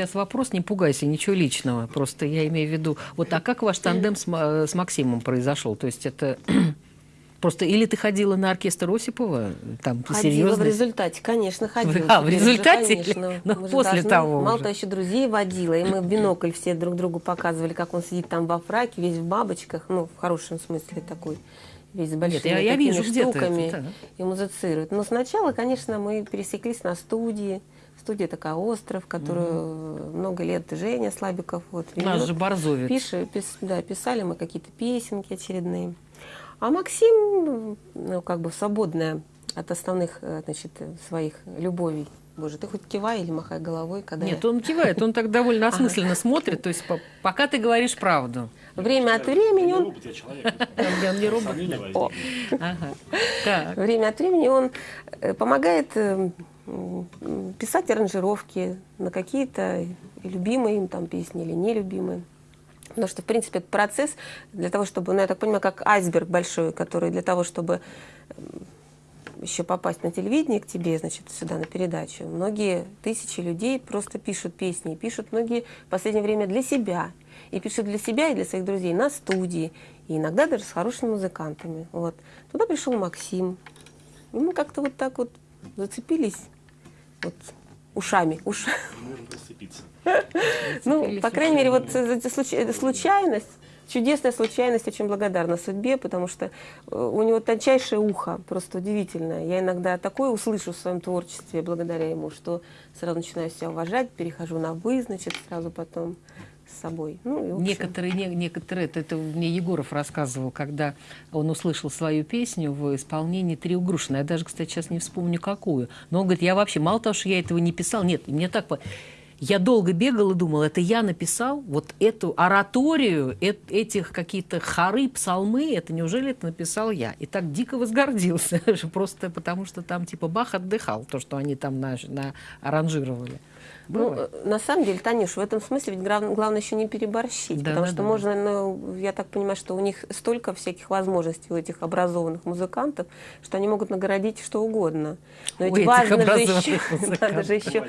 сейчас вопрос, не пугайся, ничего личного. Просто я имею в виду, вот а как ваш тандем с, Ма- с Максимом произошел? То есть это (clears throat) просто или ты ходила на оркестр Осипова, там Ходила серьезно? в результате, конечно, ходила. А, в же, результате конечно. ну, же после должны- того Мало уже. того, еще друзей водила, и мы в бинокль все друг другу показывали, как он сидит там во фраке, весь в бабочках, ну, в хорошем смысле такой, весь с большими я- я такими вижу штуками это, да. и музицирует. Но сначала, конечно, мы пересеклись на студии. Студия такая «Остров», которую много лет Женя Слабиков вот, Наш ведет. же Борзовец. Пиши- пис- да, писали мы какие-то песенки очередные. А Максим, ну, как бы свободная от основных, э, значит, своих любовей. Боже, ты хоть кивай или махай головой, когда Нет, я... он кивает, он так довольно осмысленно смотрит, то есть по- пока ты говоришь правду. Время от времени он... робот, я не робот. Так. Время от времени он э, помогает э, писать аранжировки на какие-то любимые им там песни или нелюбимые. Потому что, в принципе, этот процесс для того, чтобы, ну, я так понимаю, как айсберг большой, который для того, чтобы м, еще попасть на телевидение к тебе, значит, сюда на передачу, многие тысячи людей просто пишут песни, пишут многие в последнее время для себя. И пишут для себя и для своих друзей на студии, и иногда даже с хорошими музыкантами. Вот. Туда пришел Максим, и мы как-то вот так вот зацепились вот ушами. Уш... Можем прицепиться. (laughs) Ну, по крайней мере, вот случайность, чудесная случайность, очень благодарна судьбе, потому что э, у него тончайшее ухо, просто удивительное. Я иногда такое услышу в своем творчестве благодаря ему, что сразу начинаю себя уважать, перехожу на «вы», значит, сразу потом с собой. Ну, и, общем, Некоторые, не- некоторые, это, это мне Егоров рассказывал, когда он услышал свою песню в исполнении Трио. Я даже, кстати, сейчас не вспомню какую. Но он говорит, я вообще, мало того, что я этого не писал, нет, мне так... Я долго бегал и думал, это я написал вот эту ораторию, эт- этих какие-то хоры, псалмы, это неужели это написал я? И так дико возгордился, (laughs) просто потому что там типа Бах отдыхал, то, что они там на, на аранжировали. Ну, э, на самом деле, Танюш, в этом смысле ведь глав- главное еще не переборщить, Да, потому да, что да. можно, ну, я так понимаю, что у них столько всяких возможностей у этих образованных музыкантов, что они могут нагородить что угодно. Но У ведь этих важно же еще, (laughs) надо же еще,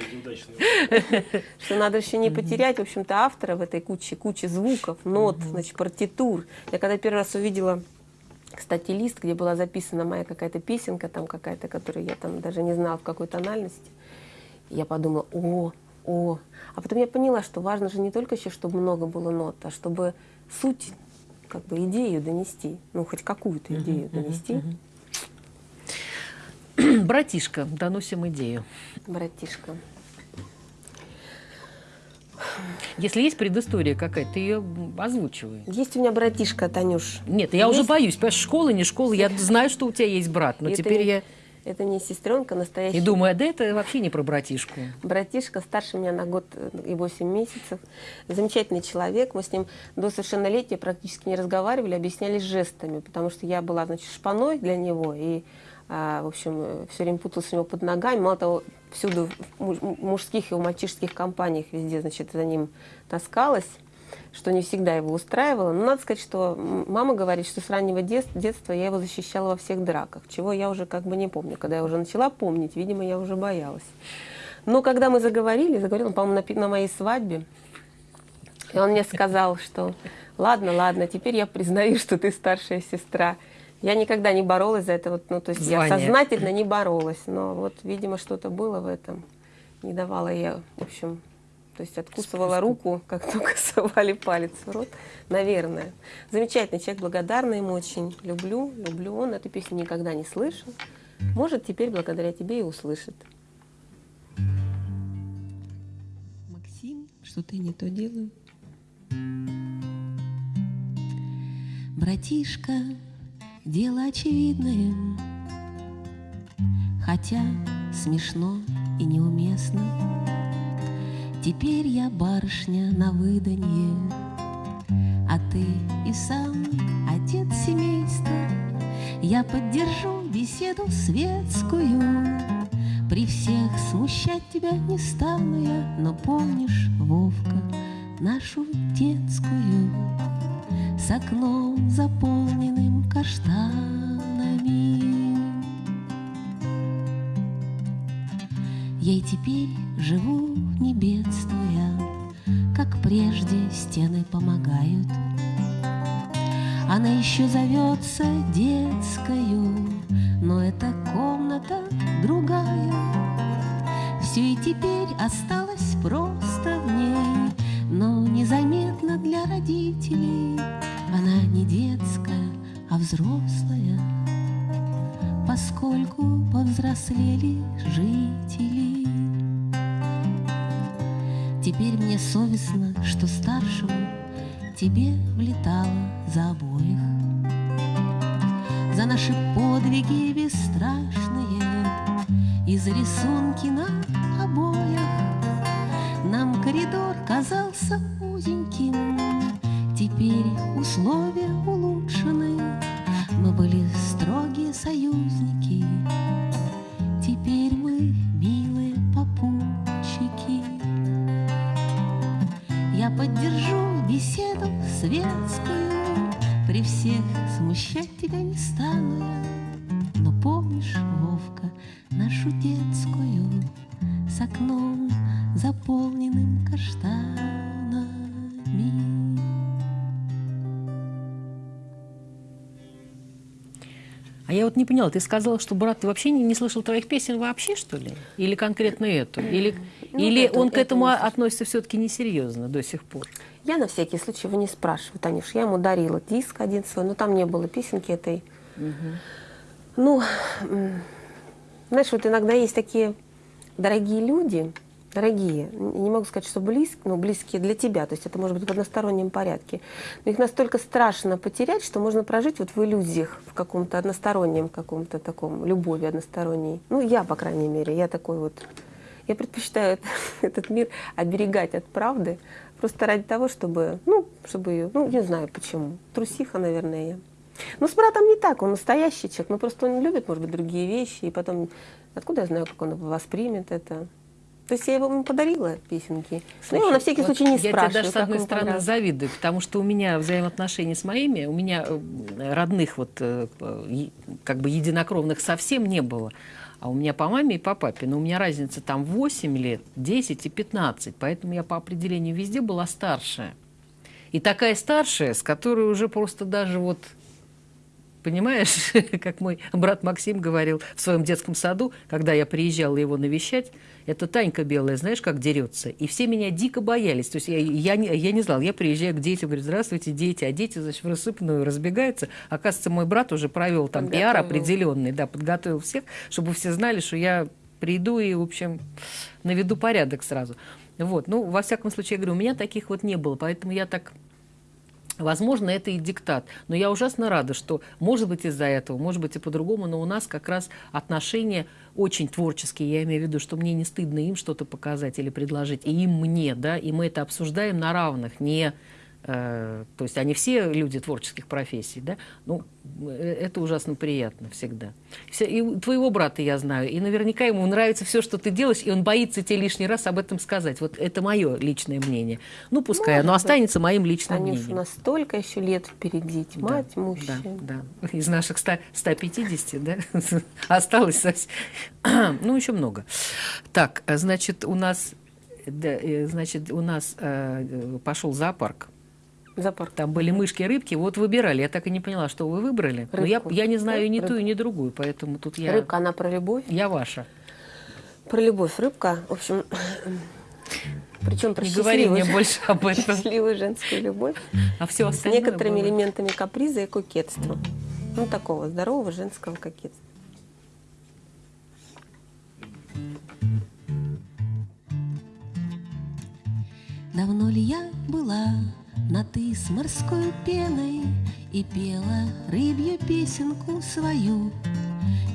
(laughs) что надо еще не потерять, в общем-то, автора в этой куче, куче звуков, нот, значит, партитур. Я когда первый раз увидела кстати, лист, где была записана моя какая-то песенка, там какая-то, которую я там даже не знала в какой тональности. Я подумала, о, о. А потом я поняла, что важно же не только еще, чтобы много было нот, а чтобы суть, как бы идею донести, ну, хоть какую-то идею донести, (clears throat) Братишка, доносим идею. братишка. Если есть предыстория какая-то, ты ее озвучивай. Есть у меня братишка, Танюш. Нет, я уже Есть? боюсь. Понимаешь, школа, не школа. Я знаю, что у тебя есть брат, но Это теперь я Это не сестренка, настоящая. и думаю, а да это вообще не про братишку. Братишка старше меня на год и 8 месяцев. Замечательный человек. Мы с ним до совершеннолетия практически не разговаривали, объяснялись жестами, потому что я была, значит, шпаной для него. И, а, в общем, все время путалась у него под ногами. Мало того, всюду в муж- мужских и в мальчишеских компаниях везде, значит, за ним таскалась что не всегда его устраивало. Но надо сказать, что мама говорит, что с раннего дет- детства я его защищала во всех драках, чего я уже как бы не помню. Когда я уже начала помнить, видимо, я уже боялась. Но когда мы заговорили, заговорил он, по-моему, на, на моей свадьбе, и он мне сказал, что ладно, ладно, теперь я признаю, что ты старшая сестра. Я никогда не боролась за это, вот, ну, то есть я Звание. сознательно не боролась, но вот, видимо, что-то было в этом. Не давала я, в общем, то есть откусывала руку, как только (laughs) совали палец в рот, наверное. Замечательный человек, благодарна ему очень. Люблю, люблю. Он эту песню никогда не слышал. Может, теперь благодаря тебе и услышит. Максим, что-то я не то делаю. Братишка, дело очевидное, Хотя смешно и неуместно. Теперь я барышня на выданье, А ты и сам отец семейства. Я поддержу беседу светскую. При всех смущать тебя не стану я, но помнишь, Вовка, нашу детскую с окном заполненным каштанами. Я и теперь живу, не бедствуя, Как прежде стены помогают. Она еще зовется детскою, Но эта комната другая. Все и теперь осталось просто в ней, Но незаметно для родителей. Она не детская, а взрослая, Поскольку повзрослели жители. Теперь мне совестно, что старшему тебе влетало за обоих. За наши подвиги бесстрашные И за рисунки на обоях Нам коридор казался узеньким Теперь условия улучшены Мы были строгие союзники всех смущать тебя не стану я. Но помнишь, Вовка, нашу детскую С окном, заполненным каштанами? А я вот не поняла, ты сказала, что брат ты вообще не, не слышал твоих песен вообще, что ли? Или конкретно эту? Или, Ну, или это- он к это этому относится все-таки несерьезно до сих пор? Я на всякий случай его не спрашиваю, Танюш. Я ему дарила диск один свой, но там не было песенки этой. Ну, м, знаешь, вот иногда есть такие дорогие люди, дорогие, не могу сказать, что близкие, но близкие для тебя, то есть это может быть в одностороннем порядке. Но их настолько страшно потерять, что можно прожить вот в иллюзиях, в каком-то одностороннем, каком-то таком любови односторонней. Ну, я, по крайней мере, я такой вот. Я предпочитаю это- (laughs) этот мир оберегать от правды, просто ради того, чтобы, ну, чтобы ее, ну, не знаю почему. Трусиха, наверное, я. Ну, с братом не так, он настоящий человек, но просто он любит, может быть, другие вещи, и потом, откуда я знаю, как он воспримет это. То есть я ему подарила песенки. но я его на всякий Вот случай не я спрашиваю, тебе даже с одной стороны понравилось. завидую, потому что у меня взаимоотношения с моими, у меня э, родных вот э, э, как бы единокровных совсем не было. А у меня по маме и по папе, но у меня разница там 8 лет, 10 и 15, поэтому я по определению везде была старшая. И такая старшая, с которой уже просто даже вот Понимаешь, (laughs) как мой брат Максим говорил в своем детском саду, когда я приезжала его навещать, это Танька белая, знаешь, как дерется. И все меня дико боялись. То есть я, я, не, я не знала, я приезжаю к детям, говорю, здравствуйте, дети, а дети, значит, в рассыпную разбегаются. Оказывается, мой брат уже провел там пиар определенный, да, подготовил всех, чтобы все знали, что я приду и, в общем, наведу порядок сразу. Вот, ну, во всяком случае, я говорю, у меня таких вот не было, поэтому я так Возможно, это и диктат. Но я ужасно рада, что, может быть, из-за этого, может быть, и по-другому, но у нас как раз отношения очень творческие. Я имею в виду, что мне не стыдно им что-то показать или предложить, и им мне, да, и мы это обсуждаем на равных, не... э, то есть они все люди творческих профессий, да, ну, э, это ужасно приятно всегда. Все- и твоего брата я знаю, и наверняка ему нравится все, что ты делаешь, и он боится тебе лишний раз об этом сказать. Вот это мое личное мнение. Ну, пускай Может оно быть. останется моим личным Танюш, мнением. у нас столько еще лет впереди, мать Да, мужчин. Да, да. Из наших 100, 150, да, (laughs) осталось совсем. (clears throat) Ну, еще много. Так, э, значит, у нас, да, значит, у нас э, пошел зоопарк. Запор. Там были мышки, рыбки. Вот выбирали. Я так и не поняла, что вы выбрали. Но я, я не знаю ни Рыб- ту, и ни другую, поэтому тут я, Рыбка, она про любовь. я ваша. Про любовь рыбка, в общем, причем про Не говори мне больше об этом. счастливую женскую любовь А все с остальное некоторыми было. элементами каприза и кокетства. Ну, такого здорового женского кокетства. Давно ли я была на ты с морской пеной И пела рыбью песенку свою?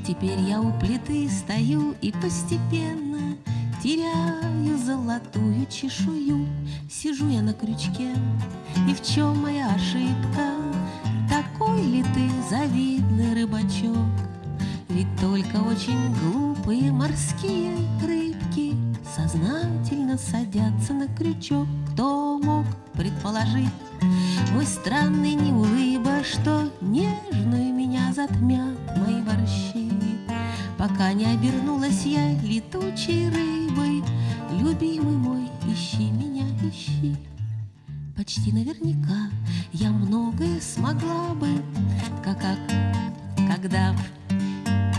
Теперь я у плиты стою и постепенно теряю золотую чешую, сижу я на крючке, и в чем моя ошибка? Такой ли ты завидный рыбачок? Ведь только очень глупые морские рыбки Сознательно садятся на крючок Кто мог предположить. Мой странный неулыба Что нежную меня затмят мои борщи Пока не обернулась я летучей рыбой Любимый мой, ищи меня, ищи. Почти наверняка я многое смогла бы, как, как когда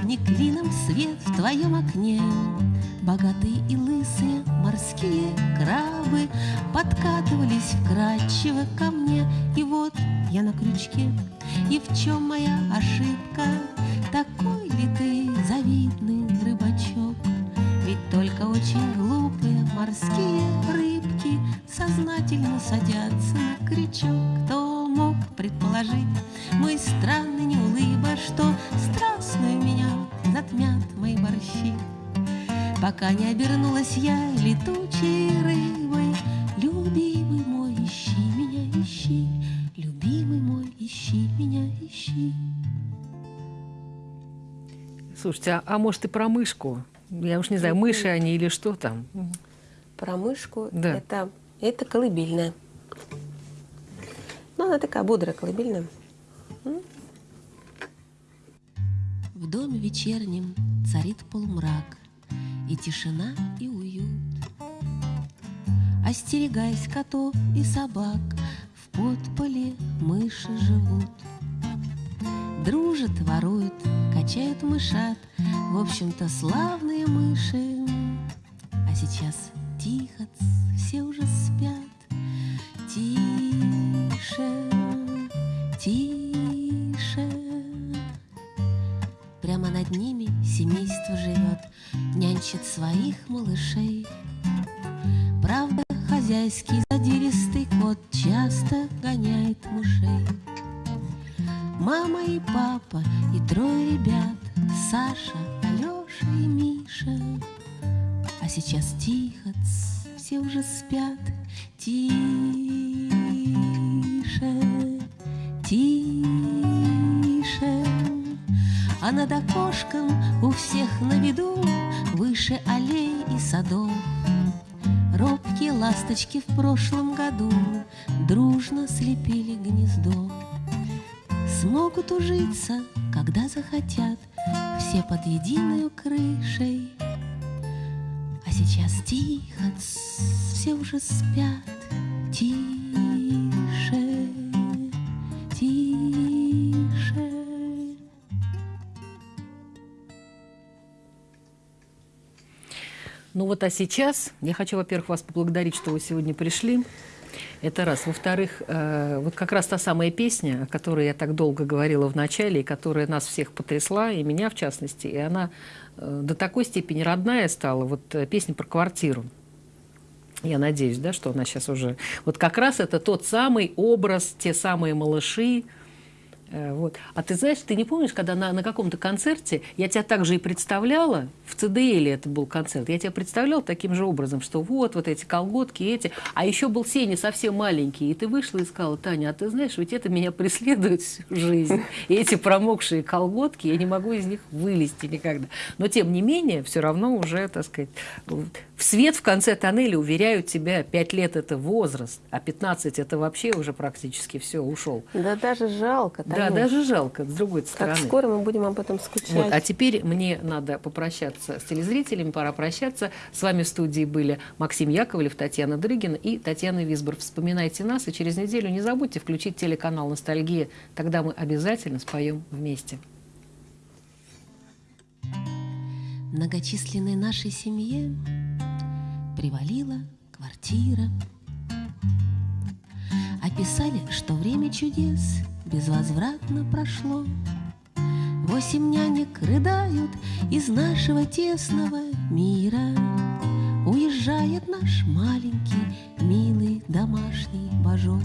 не клином свет в твоем окне Богатые и лысые морские крабы Подкатывались вкрадчиво ко мне И вот я на крючке И в чем моя ошибка? Такой ли ты завидный рыбачок? Ведь только очень глупые морские рыбки Сознательно садятся на крючок Кто мог предположить мой странный неулыба Что страстную меня затмят мои борщи. Пока не обернулась я летучей рыбой, Любимый мой, ищи меня, ищи, Любимый мой, ищи меня, ищи. Слушайте, а, а может и про мышку? Я уж не знаю, мыши они или что там? Про мышку Да. это, это колыбельная. Ну, она такая бодрая колыбельная. В доме вечернем царит полумрак, И тишина, и уют. Остерегаясь котов и собак, В подполе мыши живут. Дружат, воруют, качают мышат, В общем-то, славные мыши. А сейчас а сейчас я хочу, во-первых, вас поблагодарить, что вы сегодня пришли. Это раз. Во-вторых, э, вот как раз та самая песня, о которой я так долго говорила в начале, и которая нас всех потрясла, и меня в частности, и она э, до такой степени родная стала, вот э, песня про квартиру. Я надеюсь, да, что она сейчас уже... Вот как раз это тот самый образ, те самые малыши, Вот. А ты знаешь, ты не помнишь, когда на, на каком-то концерте я тебя также и представляла, в ЦДЛ это был концерт, я тебя представляла таким же образом, что вот, вот эти колготки, эти, а еще был Сеня совсем маленький, и ты вышла и сказала, Таня, а ты знаешь, ведь это меня преследует всю жизнь, эти промокшие колготки, я не могу из них вылезти никогда. Но тем не менее, все равно уже, так сказать, в свет в конце тоннеля уверяют тебя, 5 лет это возраст, а 15 это вообще уже практически все, ушел. Да даже жалко. Да, Танюш. даже жалко, с другой стороны. Как скоро мы будем об этом скучать. Вот, а теперь мне надо попрощаться с телезрителями, пора прощаться. С вами в студии были Максим Яковлев, Татьяна Дрыгина и Татьяна Висбор. Вспоминайте нас, и через неделю не забудьте включить телеканал «Ностальгия». Тогда мы обязательно споем вместе. Многочисленной нашей семье привалила квартира. Описали, что время чудес безвозвратно прошло. Восемь нянек рыдают из нашего тесного мира. Уезжает наш маленький, милый домашний божок.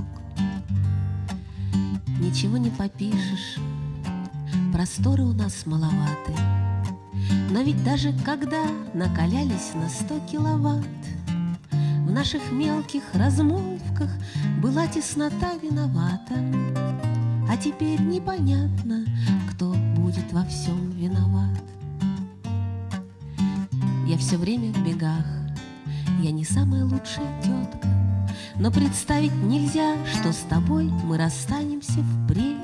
Ничего не попишешь, просторы у нас маловаты. Но ведь даже когда накалялись на сто киловатт, В наших мелких размолвках была теснота виновата. А теперь непонятно, кто будет во всем виноват. Я все время в бегах, я не самая лучшая тетка, Но представить нельзя, что с тобой мы расстанемся впредь.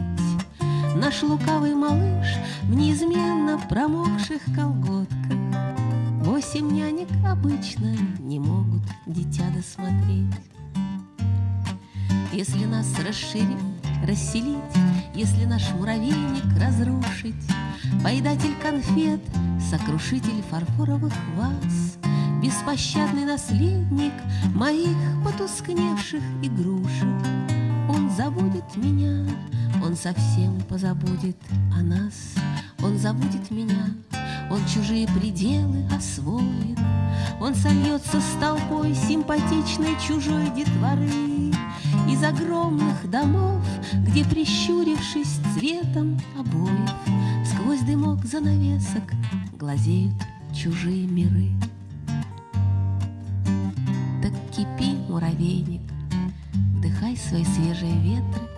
Наш лукавый малыш в неизменно промокших колготках. Восемь нянек обычно не могут дитя досмотреть. Если нас расширить, расселить, Если наш муравейник разрушить, Поедатель конфет, сокрушитель фарфоровых ваз, Беспощадный наследник моих потускневших игрушек, Он забудет меня, он совсем позабудет о нас, Он забудет меня, он чужие пределы освоит, Он сольется с толпой симпатичной чужой детворы. Из огромных домов, где, прищурившись цветом обоев, Сквозь дымок занавесок глазеют чужие миры. Так кипи, муравейник, вдыхай свои свежие ветры,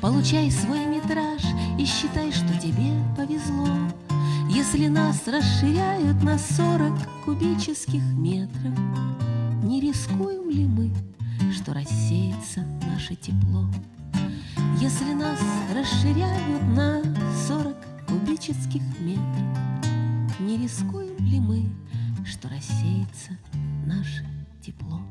Получай свой метраж и считай, что тебе повезло, Если нас расширяют на сорок кубических метров. Не рискуем ли мы, что рассеется наше тепло? Если нас расширяют на сорок кубических метров, Не рискуем ли мы, что рассеется наше тепло?